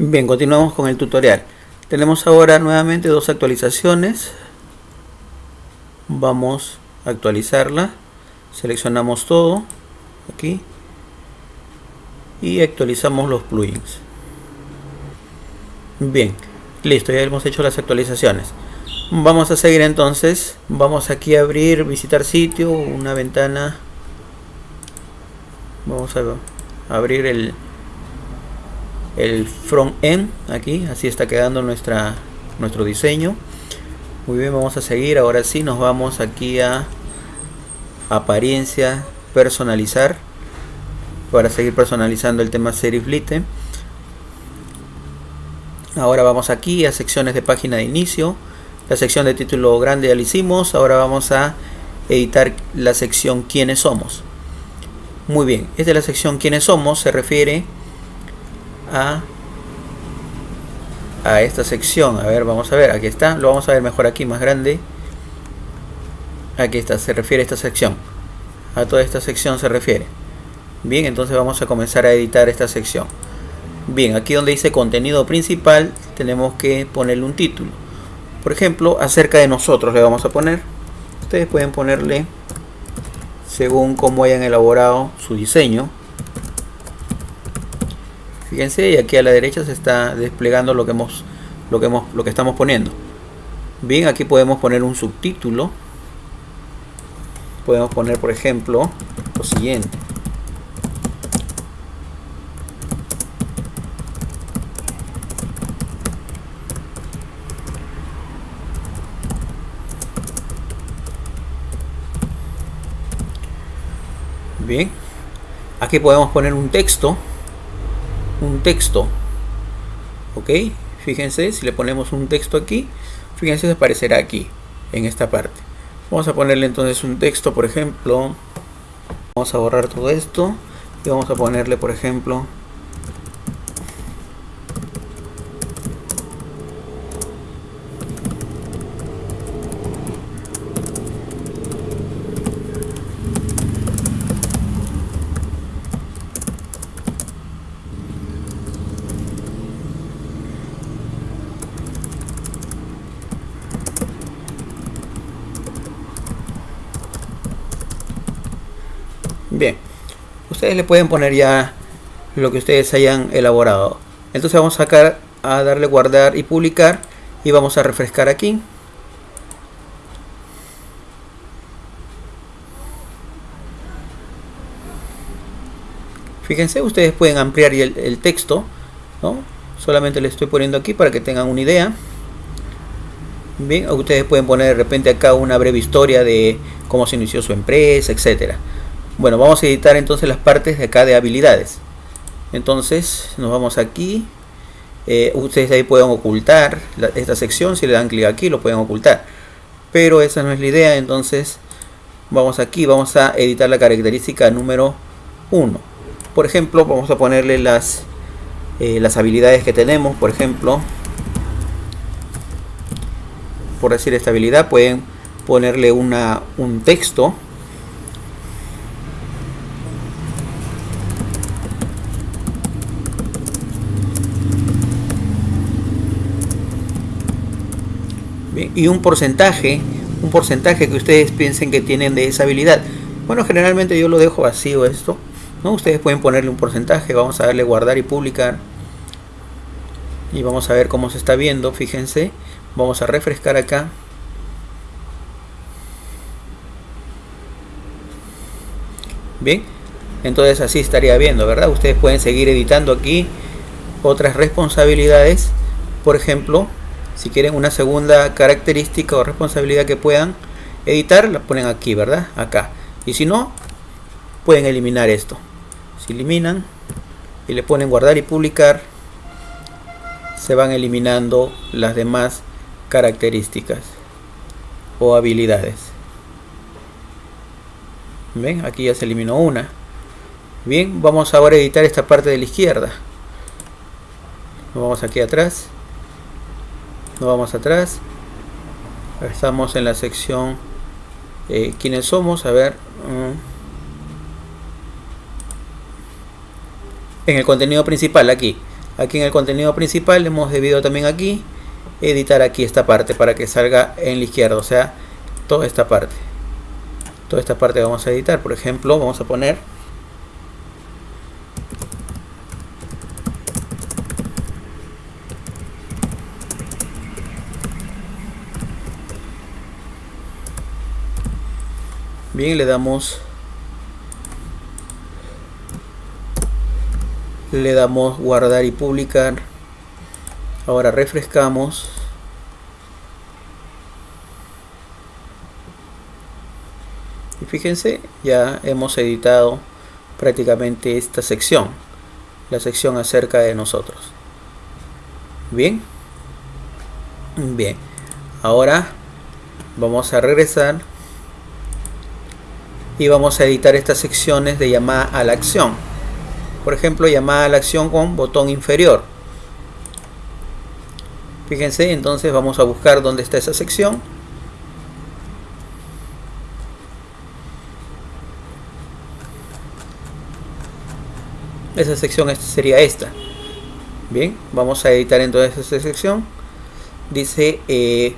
Bien, continuamos con el tutorial. Tenemos ahora nuevamente dos actualizaciones. Vamos a actualizarla. Seleccionamos todo aquí y actualizamos los plugins. Bien, listo, ya hemos hecho las actualizaciones. Vamos a seguir entonces. Vamos aquí a abrir, visitar sitio, una ventana. Vamos a abrir el el front end aquí así está quedando nuestro diseño. Muy bien vamos a seguir ahora sí nos vamos aquí a apariencia personalizar para seguir personalizando el tema serif lite. Ahora vamos aquí a secciones de página de inicio la sección de título grande ya lo hicimos ahora vamos a editar la sección quiénes somos muy bien esta es la sección quiénes somos se refiere a, a esta sección. A ver, vamos a ver, aquí está. Lo vamos a ver mejor aquí, más grande. Aquí está, se refiere a esta sección. A toda esta sección se refiere. Bien, entonces vamos a comenzar a editar esta sección. Bien, aquí donde dice contenido principal, tenemos que ponerle un título. Por ejemplo, acerca de nosotros le vamos a poner. Ustedes pueden ponerle según cómo hayan elaborado su diseño. Fíjense, y aquí a la derecha se está desplegando lo que hemos lo que hemos lo que estamos poniendo. Bien, aquí podemos poner un subtítulo. Podemos poner, por ejemplo, lo siguiente. Bien, aquí podemos poner un texto un texto. Ok fíjense si le ponemos un texto aquí fíjense aparecerá aquí en esta parte. Vamos a ponerle entonces un texto por ejemplo. Vamos a borrar todo esto y vamos a ponerle por ejemplo Bien, ustedes le pueden poner ya lo que ustedes hayan elaborado. Entonces vamos a sacar a darle guardar y publicar y vamos a refrescar aquí. Fíjense, ustedes pueden ampliar el, el texto, ¿no? Solamente le estoy poniendo aquí para que tengan una idea. Bien, ustedes pueden poner de repente acá una breve historia de cómo se inició su empresa, etcétera. Bueno, vamos a editar entonces las partes de acá de habilidades. Entonces nos vamos aquí. Eh, ustedes ahí pueden ocultar esta sección. Si le dan clic aquí lo pueden ocultar. Pero esa no es la idea. Entonces vamos aquí. Vamos a editar la característica número 1. Por ejemplo, vamos a ponerle las, eh, las habilidades que tenemos. Por ejemplo, por decir esta habilidad pueden ponerle una, un texto y un porcentaje, un porcentaje que ustedes piensen que tienen de esa habilidad. Bueno, generalmente yo lo dejo vacío esto. ¿no? Ustedes pueden ponerle un porcentaje, vamos a darle guardar y publicar. Y vamos a ver cómo se está viendo, fíjense. Vamos a refrescar acá. Bien, entonces así estaría viendo, ¿verdad? Ustedes pueden seguir editando aquí otras responsabilidades. Por ejemplo, si quieren una segunda característica o responsabilidad que puedan editar la ponen aquí verdad acá. Y si no pueden eliminar esto. Si eliminan y le ponen guardar y publicar se van eliminando las demás características o habilidades. Ven aquí ya se eliminó una. Bien vamos ahora a editar esta parte de la izquierda. Vamos aquí atrás nos vamos atrás. Estamos en la sección eh, quiénes somos a ver mm. en el contenido principal aquí. Aquí en el contenido principal hemos debido también aquí editar aquí esta parte para que salga en la izquierda o sea toda esta parte. Toda esta parte vamos a editar. Por ejemplo vamos a poner bien le damos. Le damos guardar y publicar. Ahora refrescamos. Y fíjense ya hemos editado prácticamente esta sección la sección acerca de nosotros. Bien. Bien. Ahora vamos a regresar y vamos a editar estas secciones de llamada a la acción. Por ejemplo, llamada a la acción con botón inferior. Fíjense, entonces vamos a buscar dónde está esa sección. Esa sección sería esta. Bien, vamos a editar entonces esa sección. Dice, eh,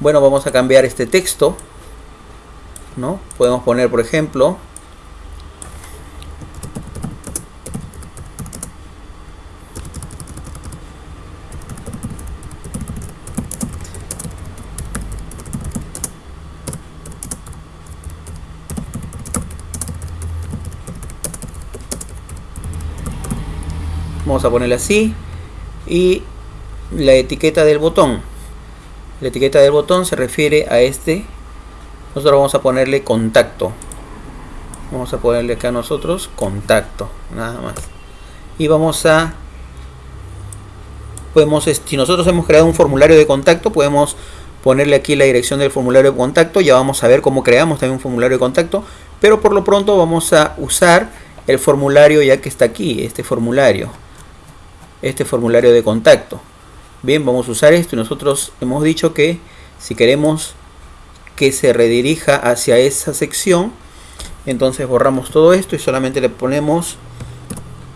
bueno, vamos a cambiar este texto ¿no? Podemos poner, por ejemplo, vamos a ponerle así y la etiqueta del botón la etiqueta del botón se refiere a este nosotros vamos a ponerle contacto. Vamos a ponerle acá nosotros contacto nada más. Y vamos a podemos si nosotros hemos creado un formulario de contacto podemos ponerle aquí la dirección del formulario de contacto ya vamos a ver cómo creamos también un formulario de contacto pero por lo pronto vamos a usar el formulario ya que está aquí este formulario este formulario de contacto. Bien vamos a usar esto y nosotros hemos dicho que si queremos que se redirija hacia esa sección. Entonces borramos todo esto y solamente le ponemos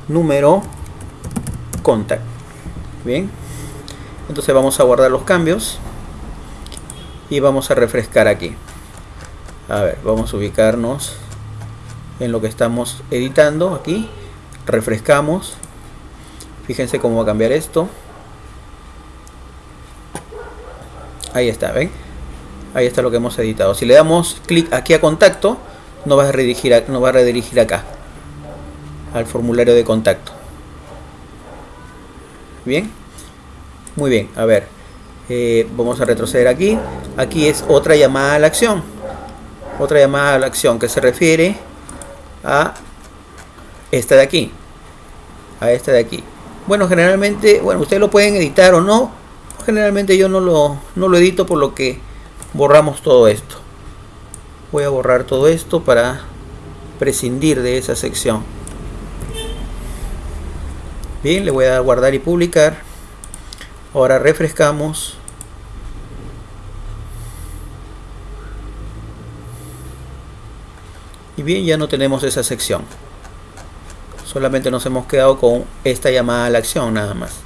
número contact. Bien. Entonces vamos a guardar los cambios y vamos a refrescar aquí. A ver vamos a ubicarnos en lo que estamos editando aquí. Refrescamos. Fíjense cómo va a cambiar esto. Ahí está ven ahí está lo que hemos editado. Si le damos clic aquí a contacto nos va a redirigir, a, va a redirigir acá al formulario de contacto. Bien muy bien a ver eh, vamos a retroceder aquí. Aquí es otra llamada a la acción. Otra llamada a la acción que se refiere a esta de aquí a esta de aquí. Bueno generalmente bueno ustedes lo pueden editar o no. Generalmente yo no lo, no lo edito por lo que borramos todo esto. Voy a borrar todo esto para prescindir de esa sección. Bien le voy a dar guardar y publicar. Ahora refrescamos. Y bien ya no tenemos esa sección. Solamente nos hemos quedado con esta llamada a la acción nada más